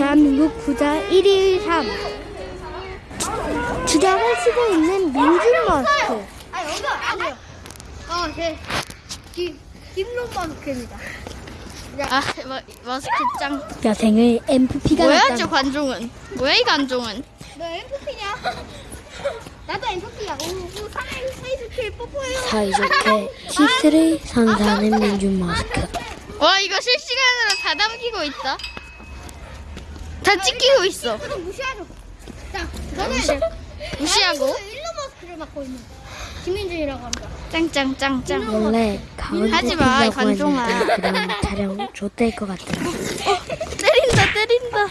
대한민국 부자 1위 3 주장을 쓰고 있는 민준 머스크 아 여기가 아니요. 어, 제 김, 김론 마스크입니다. 아 마, 마스크 짱 여생을 MVP가 뭐야 났다 저 관종은 뭐야 이 관종은 너 MVP냐? 나도 MVP야. 오, 오, 사나이 사이좋게 뽀뽀해요. 사이좋게 키스를 선사하는 민준 머스크 와 이거 실시간으로 다 담기고 있다 다 찍히고 있어 그럼 무시하죠. 자, 저는 무시하고 일론 마스크를 맡고 있는 김민준이라고 합니다. 짱짱짱짱 원래 가운데 하지 마, 관종아. 그럼 촬영 좆될 것 같아 때린다 때린다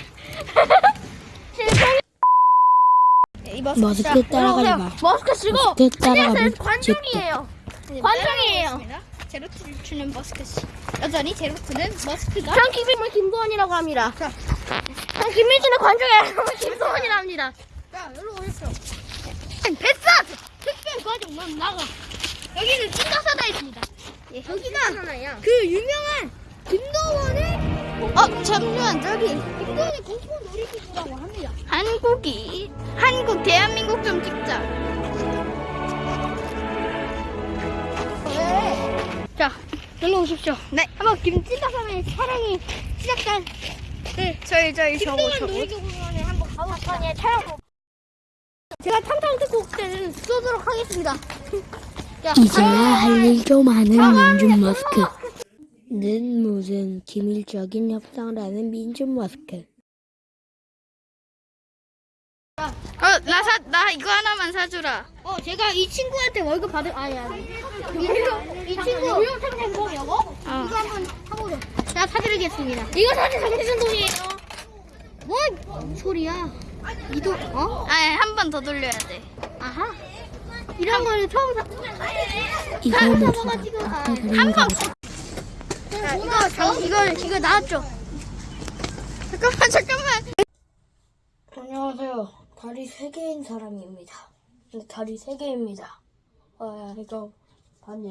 이 머스크 따라가지 마 머스크 쓰고 머스크 따라가면 안녕하세요. 관종이에요. 관종이에요. 제로투를 추는 머스크 씨 여전히 제로트는 머스크가 전 김민준 김도원이라고 합니다. 자, 전 김민준의 관종이에요. 김도원이라고 합니다. 자, 여기로 오십시오. 뱃사 특별 과정 만 나가. 여기는 찐가사다 있습니다. 예, 여기가 그 유명한 김도원의 어 잠시만 저기 김도원의 공포 놀이기구라고 합니다. 한국이 한국 대한민국 좀 찍자 자, 여기로 오십시오. 네. 한번 김찐가사의 촬영이 시작된 네 저희 저희 저거 저거 한번. 예, 촬영. 제가 탕탕 듣고 그때는 쏘도록 하겠습니다. 자, 이제야 할 일 좀 하는 민준 머스크 는 무슨 기밀적인 협상을 하는 민준 머스크 어 나 사 나 이거 하나만 사주라 어, 제가 이 친구한테 월급 받을, 아니, 아니. 이 친구. 무료템템 여거? 어. 이거 한번 사보죠. 제가 사드리겠습니다. 이거 사실 돈이에요. 뭔 소리야? 이도 어? 예, 아한 번 더 돌려야 돼. 아하. 이런 거를 처음 사. 처음 뭐야? 아, 예. 한 번. 이거 어, 이거 이거 나왔죠. 잠깐만 잠깐만. 안녕하세요. 다리 세 개인 사람입니다. 네, 다리 세 개입니다. 아 예, 이거 반.